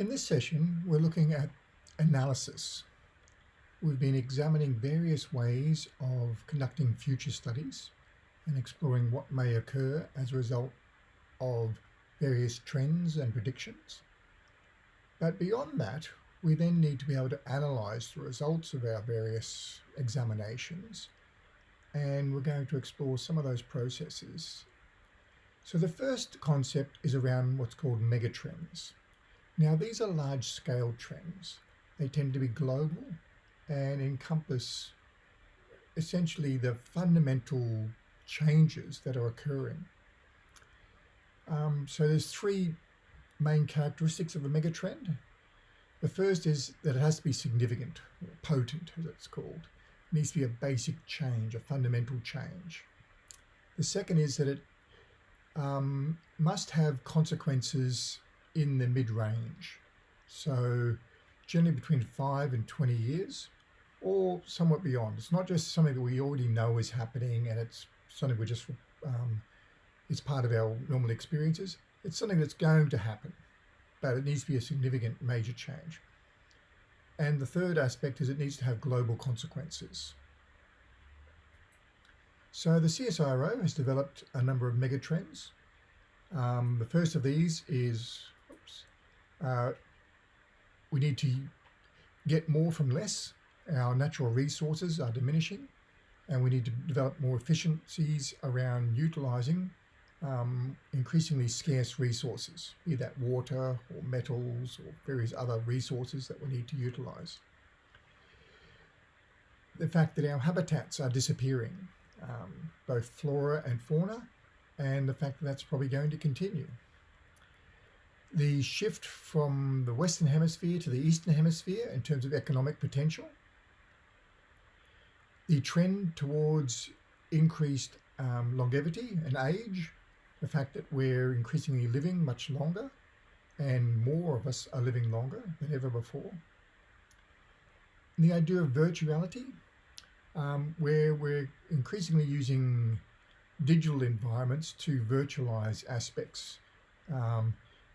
In this session, we're looking at analysis. We've been examining various ways of conducting future studies and exploring what may occur as a result of various trends and predictions. But beyond that, we then need to be able to analyse the results of our various examinations and we're going to explore some of those processes. So the first concept is around what's called megatrends. Now these are large scale trends. They tend to be global and encompass essentially the fundamental changes that are occurring. Um, so there's three main characteristics of a megatrend. The first is that it has to be significant, or potent as it's called. It needs to be a basic change, a fundamental change. The second is that it um, must have consequences in the mid-range. So generally between 5 and 20 years or somewhat beyond. It's not just something that we already know is happening and it's something we just, um, it's part of our normal experiences. It's something that's going to happen, but it needs to be a significant major change. And the third aspect is it needs to have global consequences. So the CSIRO has developed a number of megatrends. Um, the first of these is uh, we need to get more from less. Our natural resources are diminishing and we need to develop more efficiencies around utilising um, increasingly scarce resources, be that water or metals or various other resources that we need to utilise. The fact that our habitats are disappearing, um, both flora and fauna, and the fact that that's probably going to continue. The shift from the Western Hemisphere to the Eastern Hemisphere in terms of economic potential. The trend towards increased um, longevity and age the fact that we're increasingly living much longer and more of us are living longer than ever before. And the idea of virtuality, um, where we're increasingly using digital environments to virtualize aspects, um,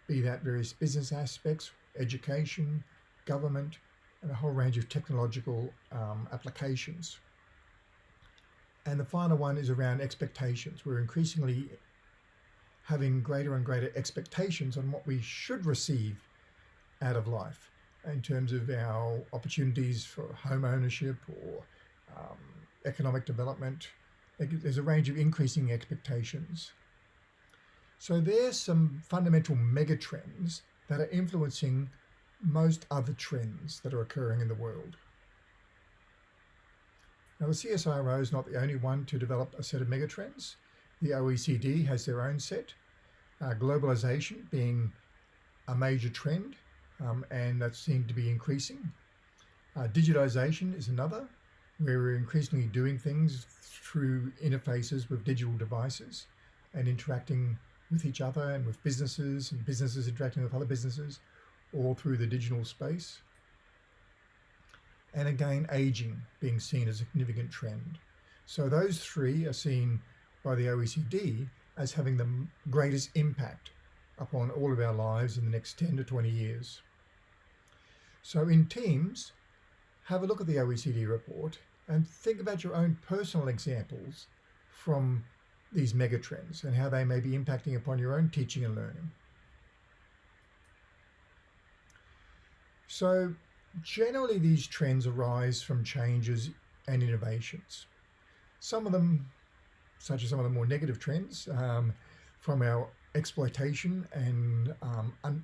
be that various business aspects, education, government, and a whole range of technological um, applications. And the final one is around expectations. We're increasingly having greater and greater expectations on what we should receive out of life in terms of our opportunities for home ownership or um, economic development. There's a range of increasing expectations. So there's some fundamental megatrends that are influencing most other trends that are occurring in the world. Now the CSIRO is not the only one to develop a set of megatrends. The OECD has their own set, uh, globalization being a major trend, um, and that seems to be increasing. Uh, digitization is another, where we're increasingly doing things through interfaces with digital devices and interacting with each other and with businesses and businesses interacting with other businesses all through the digital space. And again, aging being seen as a significant trend. So those three are seen by the OECD as having the greatest impact upon all of our lives in the next 10 to 20 years. So in teams, have a look at the OECD report and think about your own personal examples from these megatrends and how they may be impacting upon your own teaching and learning. So generally these trends arise from changes and innovations. Some of them such as some of the more negative trends um, from our exploitation and um,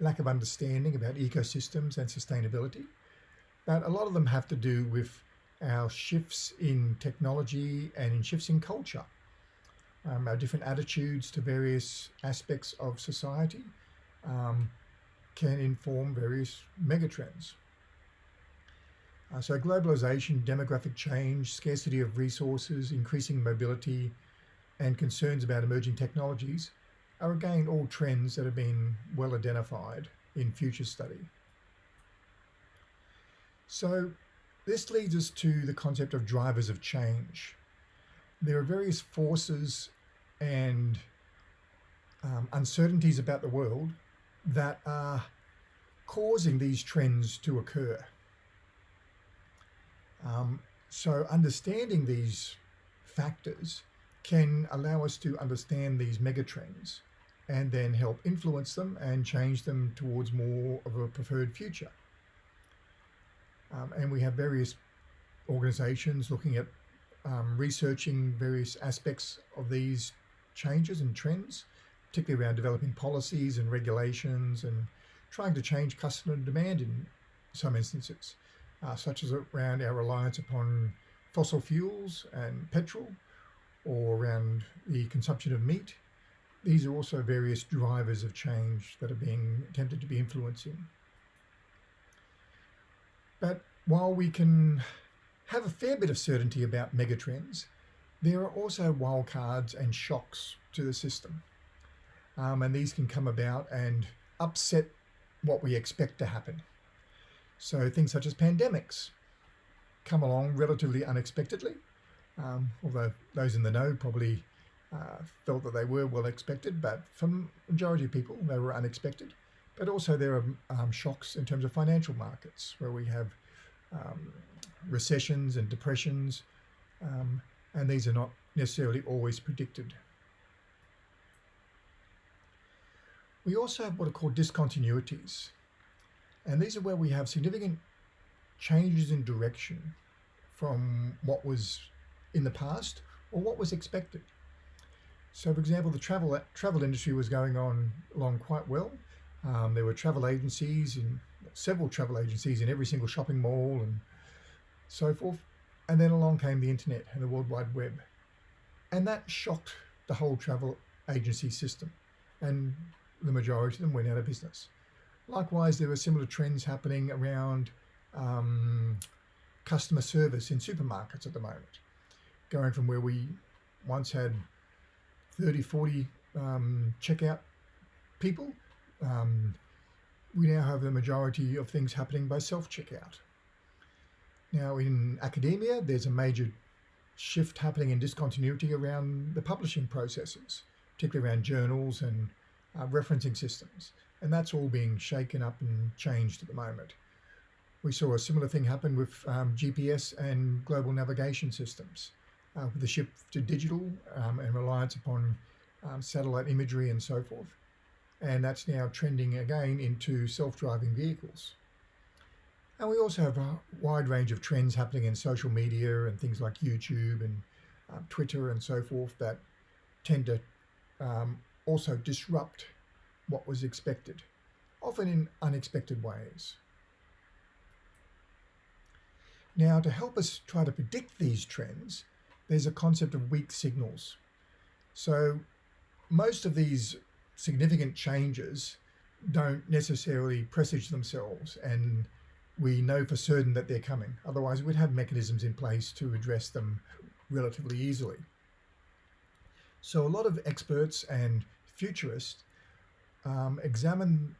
lack of understanding about ecosystems and sustainability. But a lot of them have to do with our shifts in technology and in shifts in culture, um, our different attitudes to various aspects of society um, can inform various megatrends. Uh, so globalization, demographic change, scarcity of resources, increasing mobility, and concerns about emerging technologies are again all trends that have been well identified in future study. So this leads us to the concept of drivers of change. There are various forces and um, uncertainties about the world that are causing these trends to occur. Um, so understanding these factors can allow us to understand these megatrends and then help influence them and change them towards more of a preferred future. Um, and we have various organizations looking at um, researching various aspects of these changes and trends, particularly around developing policies and regulations and trying to change customer demand in some instances, uh, such as around our reliance upon fossil fuels and petrol, or around the consumption of meat. These are also various drivers of change that are being attempted to be influencing. But while we can have a fair bit of certainty about megatrends, there are also wildcards and shocks to the system. Um, and these can come about and upset what we expect to happen. So things such as pandemics come along relatively unexpectedly, um, although those in the know probably uh, felt that they were well expected, but for the majority of people, they were unexpected. But also there are um, shocks in terms of financial markets where we have um, recessions and depressions, um, and these are not necessarily always predicted. We also have what are called discontinuities, and these are where we have significant changes in direction from what was in the past or what was expected. So, for example, the travel travel industry was going on along quite well. Um, there were travel agencies in several travel agencies in every single shopping mall and so forth. And then along came the internet and the World Wide Web. And that shocked the whole travel agency system. And the majority of them went out of business. Likewise, there were similar trends happening around um, customer service in supermarkets at the moment, going from where we once had 30, 40 um, checkout people um, we now have the majority of things happening by self-checkout. Now in academia, there's a major shift happening in discontinuity around the publishing processes, particularly around journals and uh, referencing systems. And that's all being shaken up and changed at the moment. We saw a similar thing happen with um, GPS and global navigation systems, uh, with the shift to digital um, and reliance upon um, satellite imagery and so forth and that's now trending again into self-driving vehicles. And we also have a wide range of trends happening in social media and things like YouTube and um, Twitter and so forth that tend to um, also disrupt what was expected, often in unexpected ways. Now, to help us try to predict these trends, there's a concept of weak signals. So most of these significant changes don't necessarily presage themselves and we know for certain that they're coming. Otherwise, we'd have mechanisms in place to address them relatively easily. So a lot of experts and futurists um, examine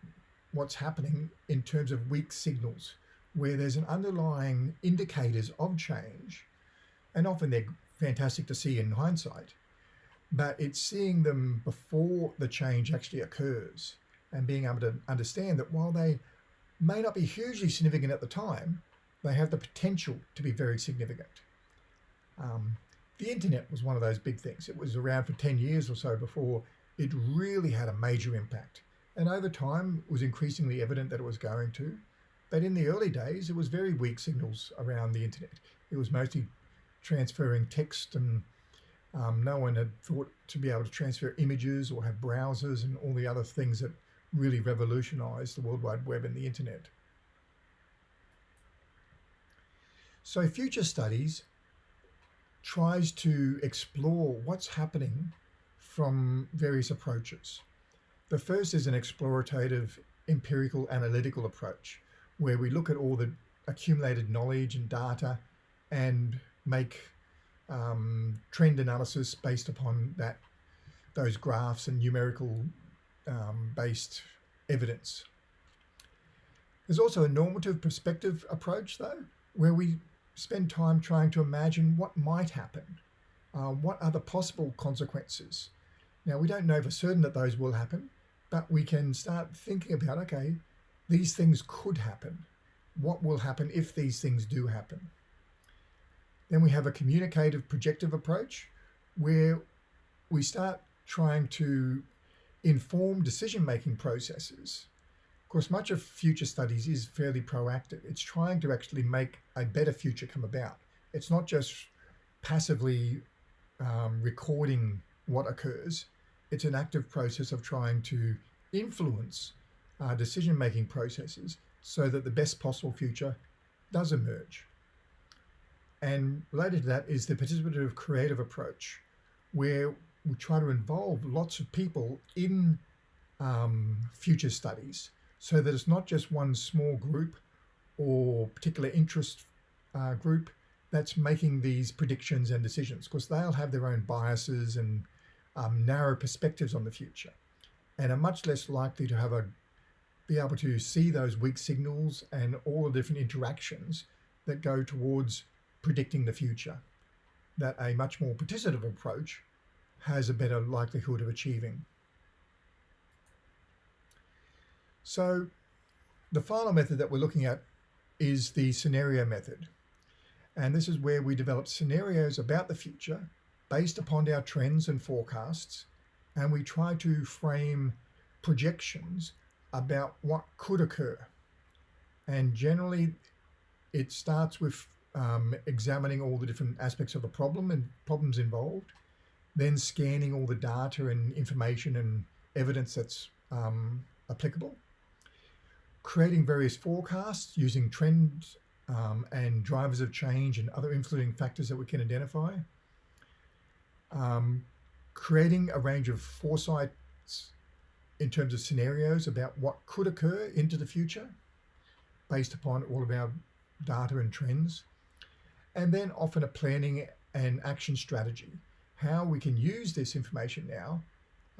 what's happening in terms of weak signals, where there's an underlying indicators of change, and often they're fantastic to see in hindsight, but it's seeing them before the change actually occurs and being able to understand that while they may not be hugely significant at the time, they have the potential to be very significant. Um, the internet was one of those big things. It was around for 10 years or so before it really had a major impact. And over time, it was increasingly evident that it was going to. But in the early days, it was very weak signals around the internet. It was mostly transferring text and um, no one had thought to be able to transfer images or have browsers and all the other things that really revolutionized the World Wide Web and the internet. So future studies tries to explore what's happening from various approaches. The first is an explorative empirical analytical approach where we look at all the accumulated knowledge and data and make um, trend analysis based upon that those graphs and numerical um, based evidence. There's also a normative perspective approach though, where we spend time trying to imagine what might happen. Uh, what are the possible consequences? Now we don't know for certain that those will happen, but we can start thinking about, okay, these things could happen. What will happen if these things do happen? Then we have a communicative projective approach where we start trying to inform decision-making processes. Of course, much of future studies is fairly proactive. It's trying to actually make a better future come about. It's not just passively um, recording what occurs. It's an active process of trying to influence uh, decision-making processes so that the best possible future does emerge. And related to that is the participative creative approach, where we try to involve lots of people in um, future studies so that it's not just one small group or particular interest uh, group that's making these predictions and decisions because they'll have their own biases and um, narrow perspectives on the future and are much less likely to have a be able to see those weak signals and all the different interactions that go towards predicting the future that a much more participative approach has a better likelihood of achieving. So the final method that we're looking at is the scenario method. And this is where we develop scenarios about the future based upon our trends and forecasts. And we try to frame projections about what could occur. And generally, it starts with um, examining all the different aspects of the problem and problems involved, then scanning all the data and information and evidence that's um, applicable, creating various forecasts using trends um, and drivers of change and other influencing factors that we can identify, um, creating a range of foresights in terms of scenarios about what could occur into the future based upon all of our data and trends, and then often a planning and action strategy how we can use this information now,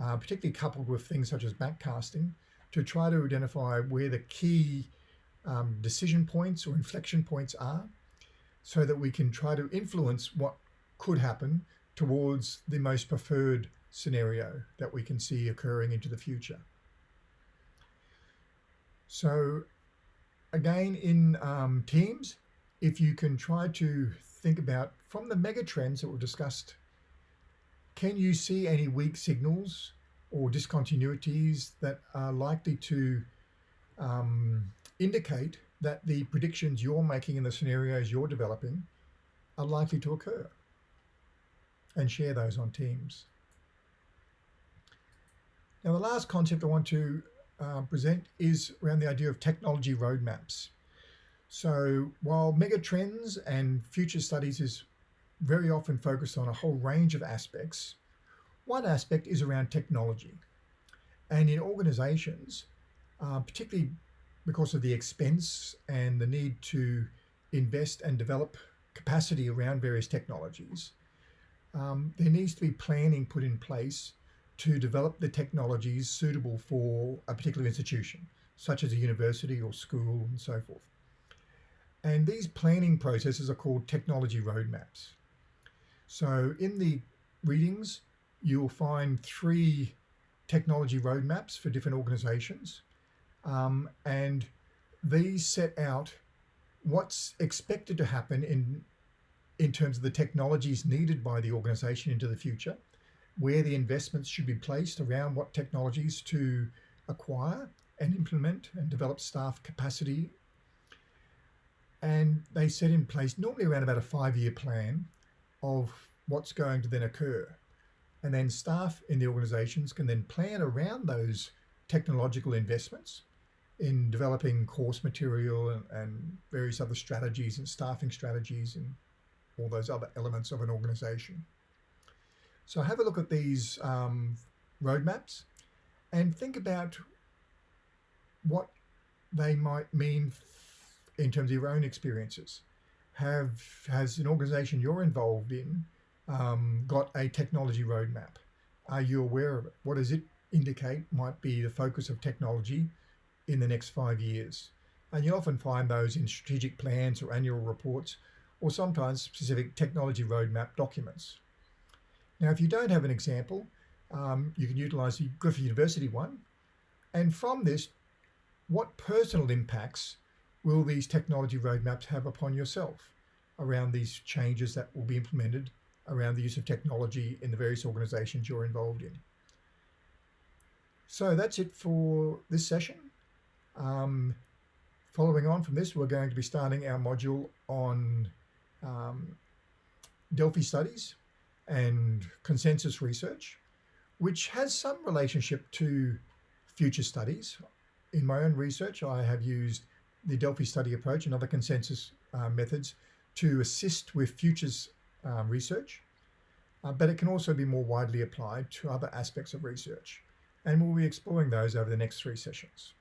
uh, particularly coupled with things such as backcasting, to try to identify where the key um, decision points or inflection points are so that we can try to influence what could happen towards the most preferred scenario that we can see occurring into the future. So again, in um, teams, if you can try to think about from the mega trends that we've discussed can you see any weak signals or discontinuities that are likely to um, indicate that the predictions you're making in the scenarios you're developing are likely to occur? And share those on Teams. Now, the last concept I want to uh, present is around the idea of technology roadmaps. So while megatrends and future studies is very often focused on a whole range of aspects. One aspect is around technology. And in organizations, uh, particularly because of the expense and the need to invest and develop capacity around various technologies, um, there needs to be planning put in place to develop the technologies suitable for a particular institution, such as a university or school and so forth. And these planning processes are called technology roadmaps. So in the readings, you'll find three technology roadmaps for different organizations. Um, and these set out what's expected to happen in, in terms of the technologies needed by the organization into the future, where the investments should be placed around what technologies to acquire and implement and develop staff capacity. And they set in place normally around about a five-year plan of what's going to then occur. And then staff in the organizations can then plan around those technological investments in developing course material and, and, various other strategies and staffing strategies and all those other elements of an organization. So have a look at these um, roadmaps and think about what they might mean in terms of your own experiences have has an organization you're involved in um, got a technology roadmap? Are you aware of it? What does it indicate might be the focus of technology in the next five years? And you often find those in strategic plans or annual reports, or sometimes specific technology roadmap documents. Now, if you don't have an example, um, you can utilize the Griffith University one. And from this, what personal impacts will these technology roadmaps have upon yourself around these changes that will be implemented around the use of technology in the various organizations you're involved in. So that's it for this session. Um, following on from this, we're going to be starting our module on um, Delphi studies and consensus research, which has some relationship to future studies. In my own research, I have used the Delphi study approach and other consensus uh, methods to assist with futures um, research, uh, but it can also be more widely applied to other aspects of research. And we'll be exploring those over the next three sessions.